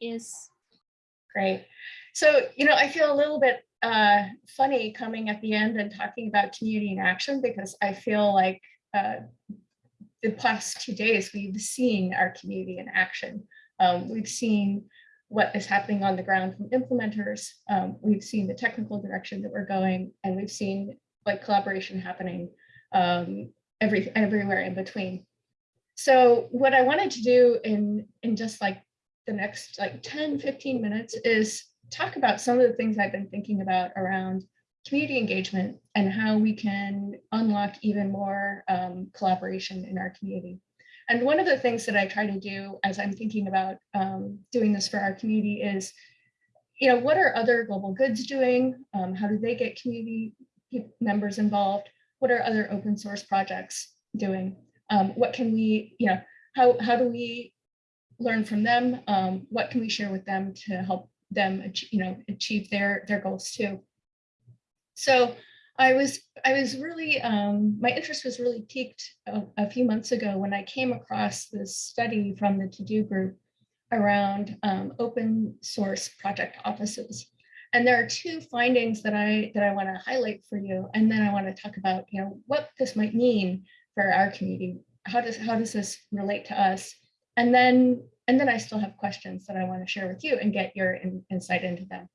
is Great. So, you know, I feel a little bit uh, funny coming at the end and talking about community in action because I feel like uh, the past two days we've seen our community in action. Um, we've seen what is happening on the ground from implementers. Um, we've seen the technical direction that we're going, and we've seen like collaboration happening um, every everywhere in between. So what I wanted to do in in just like the next like 10, 15 minutes is talk about some of the things I've been thinking about around community engagement and how we can unlock even more um, collaboration in our community. And one of the things that I try to do as I'm thinking about um, doing this for our community is, you know, what are other global goods doing? Um, how do they get community members involved? What are other open source projects doing? Um, what can we, you know, how, how do we learn from them? Um, what can we share with them to help them, you know, achieve their, their goals too? So I was I was really um, my interest was really piqued a, a, few months ago when I came across this study from the TODO group around um, open source project offices. And there are two findings that I that I want to highlight for you, and then I want to talk about you know what this might mean for our community. How does how does this relate to us? And then and then I still have questions that I want to share with you and get your in, insight into them.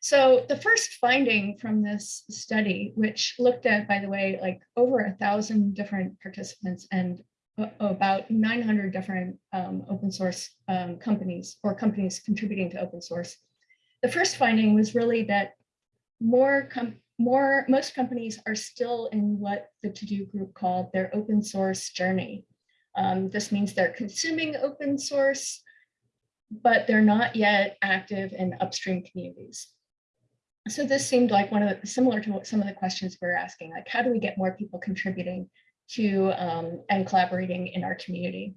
So the first finding from this study, which looked at, by the way, like over a thousand different participants and about 900 different um, open source um, companies or companies contributing to open source. The first finding was really that more, more most companies are still in what the TODO group called their open source journey. Um, this means they're consuming open source, but they're not yet active in upstream communities so this seemed like one of the similar to what some of the questions we are asking, like how do we get more people contributing to um, and collaborating in our community?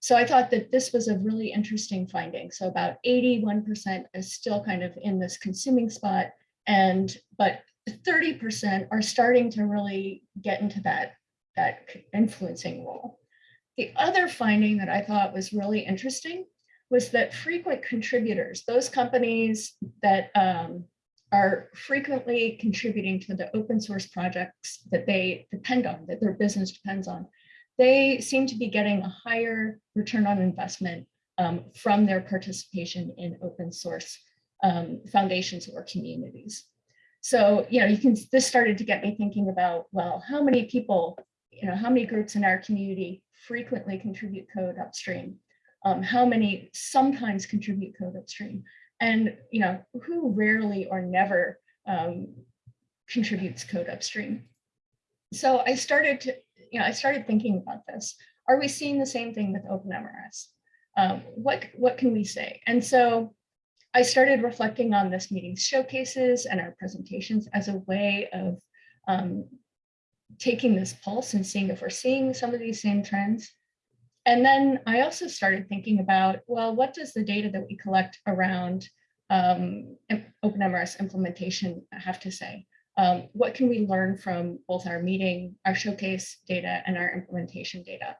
So I thought that this was a really interesting finding. So about 81% is still kind of in this consuming spot, and but 30% are starting to really get into that, that influencing role. The other finding that I thought was really interesting was that frequent contributors, those companies that um, are frequently contributing to the open source projects that they depend on, that their business depends on, they seem to be getting a higher return on investment um, from their participation in open source um, foundations or communities. So, you know, you can, this started to get me thinking about, well, how many people, you know, how many groups in our community frequently contribute code upstream? Um, how many sometimes contribute code upstream? and you know who rarely or never um, contributes code upstream. So I started to, you know, I started thinking about this. Are we seeing the same thing with OpenMRS? Um, what what can we say? And so I started reflecting on this meeting's showcases and our presentations as a way of um, taking this pulse and seeing if we're seeing some of these same trends. And then I also started thinking about, well, what does the data that we collect around um, OpenMRS implementation have to say? Um, what can we learn from both our meeting, our showcase data and our implementation data?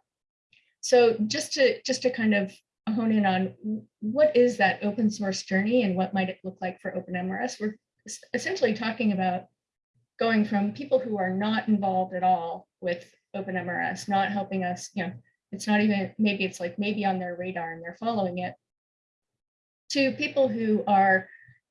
So just to just to kind of hone in on what is that open source journey and what might it look like for OpenMRS? We're essentially talking about going from people who are not involved at all with OpenMRS, not helping us, you know, it's not even, maybe it's like maybe on their radar and they're following it, to people who are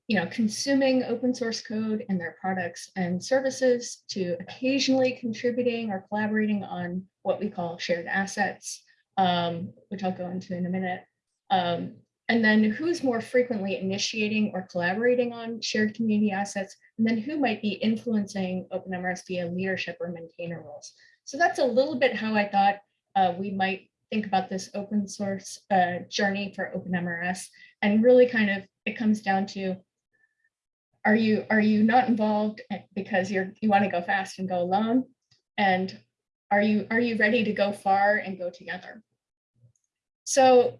you know, consuming open source code and their products and services to occasionally contributing or collaborating on what we call shared assets, um, which I'll go into in a minute. Um, and then who's more frequently initiating or collaborating on shared community assets, and then who might be influencing OpenMRS via leadership or maintainer roles. So that's a little bit how I thought uh, we might think about this open source uh, journey for OpenMRS. And really kind of, it comes down to, are you are you not involved because you're you want to go fast and go alone? And are you are you ready to go far and go together? So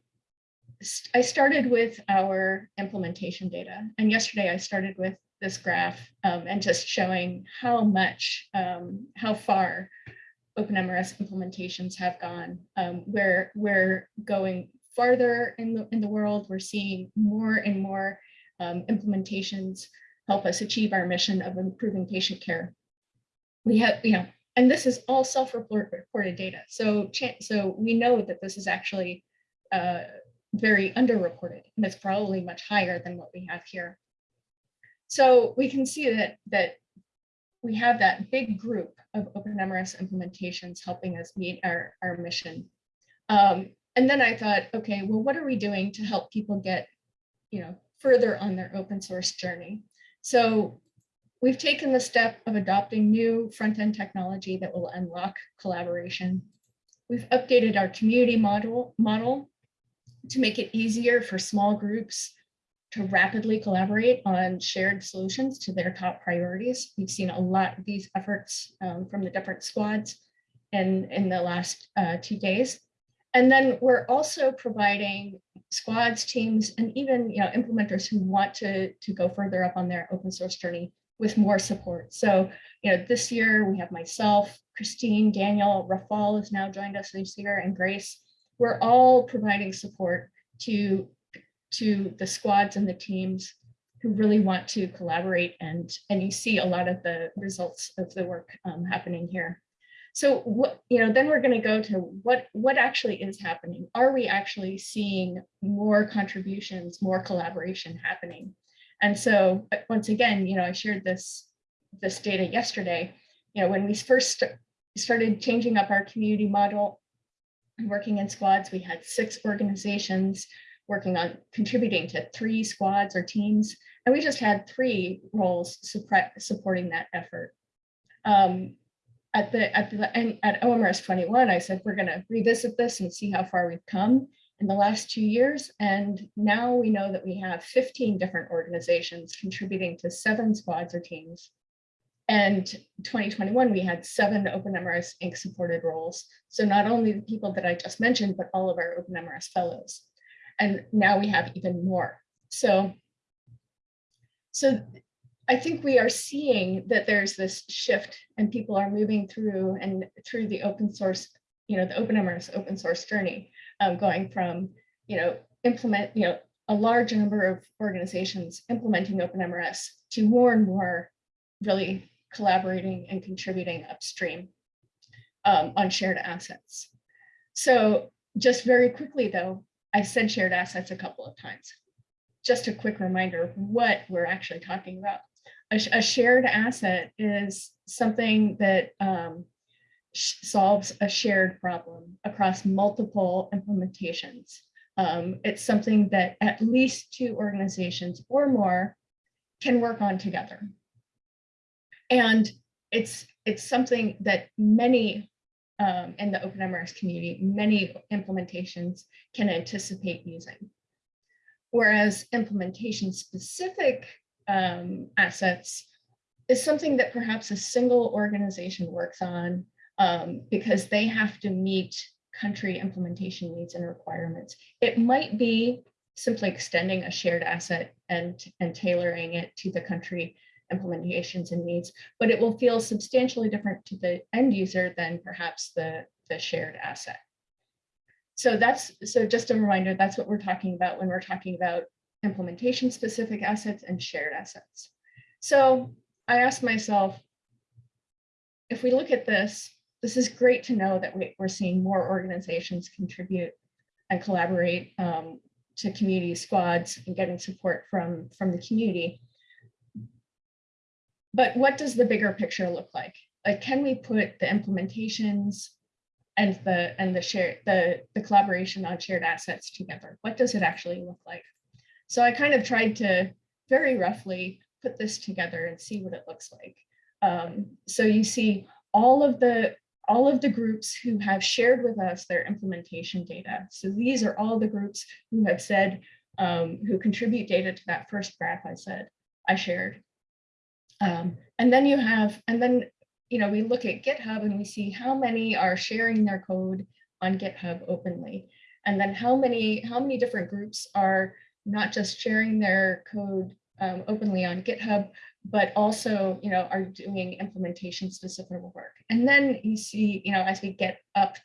I started with our implementation data. And yesterday I started with this graph um, and just showing how much, um, how far OpenMRS implementations have gone. Um, we're, we're going farther in the, in the world. We're seeing more and more um, implementations help us achieve our mission of improving patient care. We have, you know, and this is all self-reported data. So, so we know that this is actually uh, very underreported, and it's probably much higher than what we have here. So we can see that that we have that big group of open OpenMRS implementations helping us meet our, our mission. Um, and then I thought, okay, well, what are we doing to help people get, you know, further on their open source journey? So we've taken the step of adopting new front-end technology that will unlock collaboration. We've updated our community model, model to make it easier for small groups to rapidly collaborate on shared solutions to their top priorities. We've seen a lot of these efforts um, from the different squads in, in the last uh, two days. And then we're also providing squads, teams, and even you know, implementers who want to, to go further up on their open source journey with more support. So you know, this year we have myself, Christine, Daniel, Rafal has now joined us this year, and Grace. We're all providing support to to the squads and the teams who really want to collaborate and and you see a lot of the results of the work um, happening here. So what you know then we're going to go to what what actually is happening. Are we actually seeing more contributions, more collaboration happening? And so once again, you know, I shared this this data yesterday. You know, when we first started changing up our community model, working in squads, we had six organizations working on contributing to three squads or teams. And we just had three roles supporting that effort. Um, at the at the and at OMRS 21, I said we're going to revisit this and see how far we've come in the last two years. And now we know that we have 15 different organizations contributing to seven squads or teams. And 2021, we had seven OpenMRS Inc. supported roles. So not only the people that I just mentioned, but all of our OpenMRS fellows and now we have even more. So, so I think we are seeing that there's this shift and people are moving through and through the open source, you know, the OpenMRS open source journey, um, going from, you know, implement, you know, a large number of organizations implementing OpenMRS to more and more really collaborating and contributing upstream um, on shared assets. So just very quickly though, I said shared assets a couple of times. Just a quick reminder of what we're actually talking about. A, a shared asset is something that um, solves a shared problem across multiple implementations. Um, it's something that at least two organizations or more can work on together. And it's, it's something that many um, in the OpenMRS community, many implementations can anticipate using. Whereas implementation specific um, assets is something that perhaps a single organization works on um, because they have to meet country implementation needs and requirements. It might be simply extending a shared asset and, and tailoring it to the country implementations and needs, but it will feel substantially different to the end user than perhaps the, the shared asset. So that's so just a reminder, that's what we're talking about when we're talking about implementation specific assets and shared assets. So I asked myself, if we look at this, this is great to know that we, are seeing more organizations contribute and collaborate um, to community squads and getting support from, from the community. But what does the bigger picture look like? Like, can we put the implementations and the and the share the the collaboration on shared assets together? What does it actually look like? So I kind of tried to very roughly put this together and see what it looks like. Um, so you see all of the all of the groups who have shared with us their implementation data. So these are all the groups who have said, um, who contribute data to that first graph I said I shared. Um, and then you have, and then, you know, we look at GitHub and we see how many are sharing their code on GitHub openly. And then how many, how many different groups are not just sharing their code um, openly on GitHub, but also, you know, are doing implementation specific work. And then you see, you know, as we get up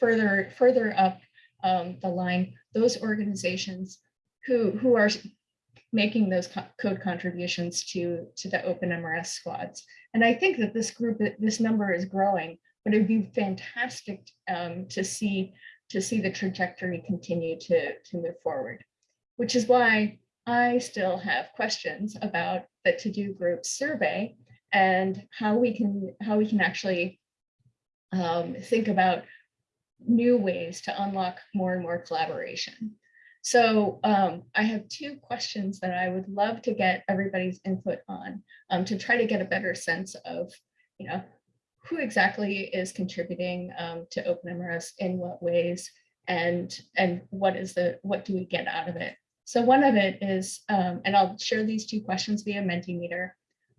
further, further up um, the line, those organizations who, who are making those co- code contributions to, to the OpenMRS squads. And I think that this group, this number is growing, but it'd be fantastic um, to see to see the trajectory continue to, to move forward, which is why I still have questions about the TODO group survey and how we can how we can actually um, think about new ways to unlock more and more collaboration. So um, I have two questions that I would love to get everybody's input on um, to try to get a better sense of, you know, who exactly is contributing um, to OpenMRS in what ways and and what is the what do we get out of it? So one of it is, um, and I'll share these two questions via Mentimeter,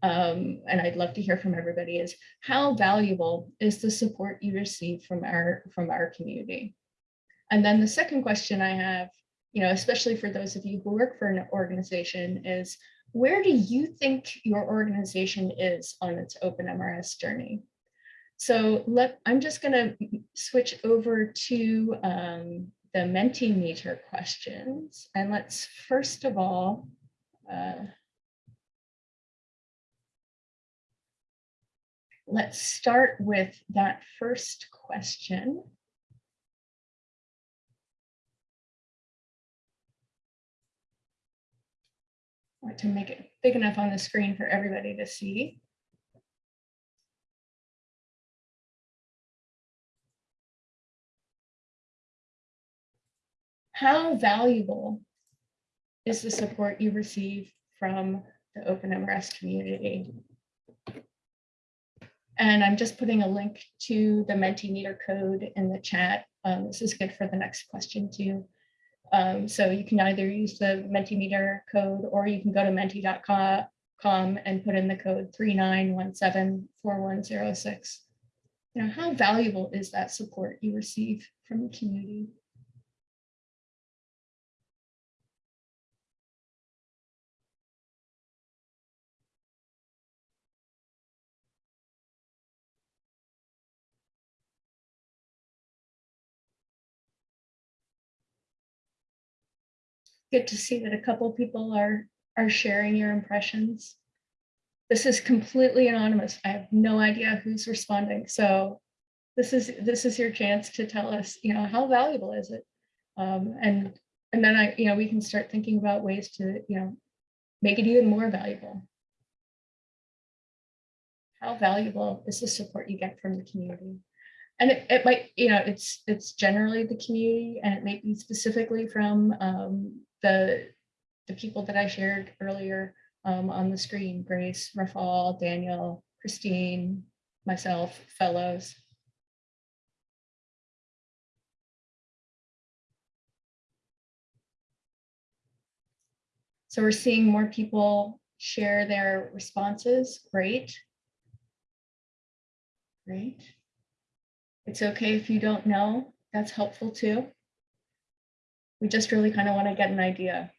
um, and I'd love to hear from everybody, is how valuable is the support you receive from our from our community? And then the second question I have, you know, especially for those of you who work for an organization, is where do you think your organization is on its OpenMRS journey? So let, I'm just gonna switch over to um, the Mentimeter questions. And let's first of all, uh, let's start with that first question. To make it big enough on the screen for everybody to see. how valuable is the support you receive from the OpenMRS community? And I'm just putting a link to the Mentimeter code in the chat. Um, this is good for the next question too. Um, so you can either use the Mentimeter code or you can go to menti.com and put in the code 39174106. You know, how valuable is that support you receive from the community? Good to see that a couple people are are sharing your impressions. This is completely anonymous. I have no idea who's responding. So this is this is your chance to tell us, you know, how valuable is it? Um, and and then I, you know, we can start thinking about ways to, you know, make it even more valuable. How valuable is the support you get from the community? and it, it might, you know, it's it's generally the community and it may be specifically from um, the, the people that I shared earlier um, on the screen, Grace, Rafal, Daniel, Christine, myself, fellows. So we're seeing more people share their responses. Great. Great. It's okay if you don't know. That's helpful too. We just really kind of want to get an idea.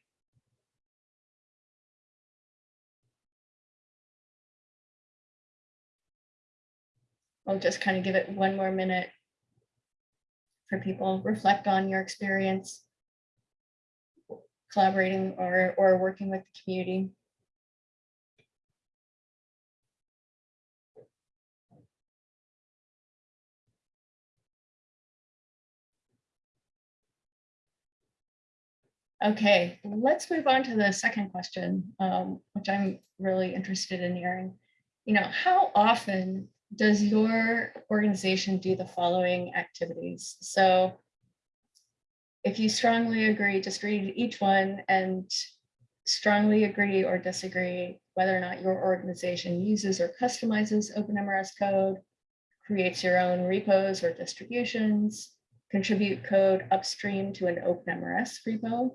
I'll just kind of give it one more minute for people reflect on your experience collaborating or, or working with the community. Okay, let's move on to the second question, um, which I'm really interested in hearing. You know, how often does your organization do the following activities? So if you strongly agree, just read each one and strongly agree or disagree whether or not your organization uses or customizes OpenMRS code, creates your own repos or distributions, contribute code upstream to an OpenMRS repo,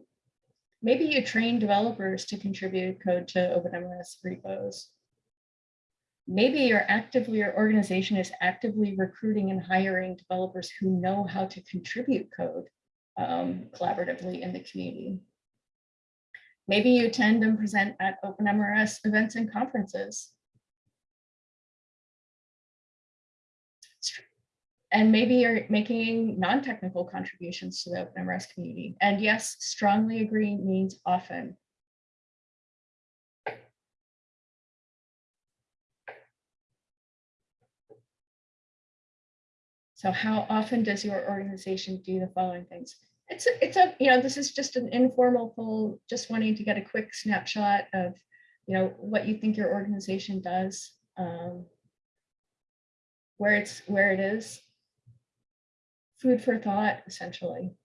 Maybe you train developers to contribute code to OpenMRS repos. Maybe you're actively, your organization is actively recruiting and hiring developers who know how to contribute code um, collaboratively in the community. Maybe you attend and present at OpenMRS events and conferences. And maybe you're making non-technical contributions to the open OpenMRS community. And yes, strongly agree means often. So how often does your organization do the following things? It's, a- it's a, you know, this is just an informal poll, just wanting to get a quick snapshot of, you know, what you think your organization does. um, Where it's, where it is. Food for thought, essentially.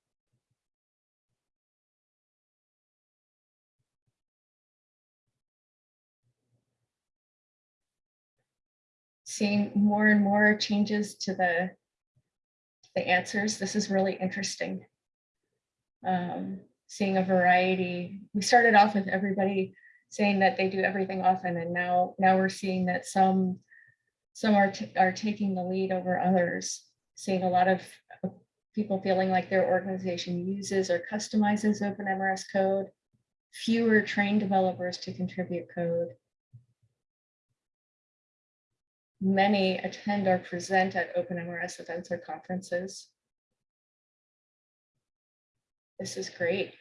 Seeing more and more changes to the the answers. This is really interesting. Um, seeing a variety. We started off with everybody saying that they do everything often, and now now we're seeing that some some are are taking the lead over others. Seeing a lot of people feeling like their organization uses or customizes OpenMRS code. Fewer trained developers to contribute code. Many attend or present at OpenMRS events or conferences. This is great.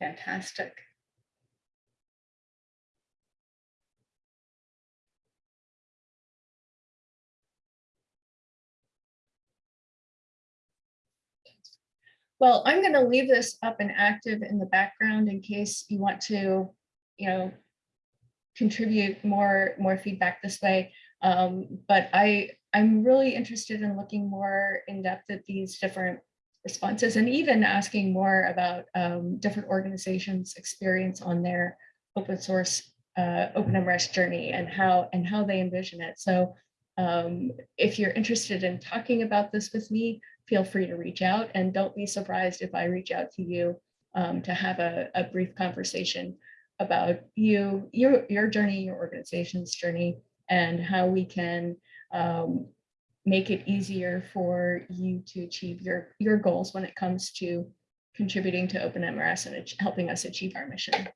Fantastic. Well, I'm going to leave this up and active in the background in case you want to, you know, contribute more, more feedback this way. Um, but I, I'm really interested in looking more in depth at these different responses and even asking more about um, different organizations' experience on their open source uh, OpenMRS journey and how and how they envision it. So um, if you're interested in talking about this with me, feel free to reach out and don't be surprised if I reach out to you um, to have a, a brief conversation about you, your, your journey, your organization's journey, and how we can um, make it easier for you to achieve your, your goals when it comes to contributing to OpenMRS and helping us achieve our mission.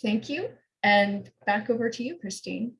Thank you, and back over to you, Christine.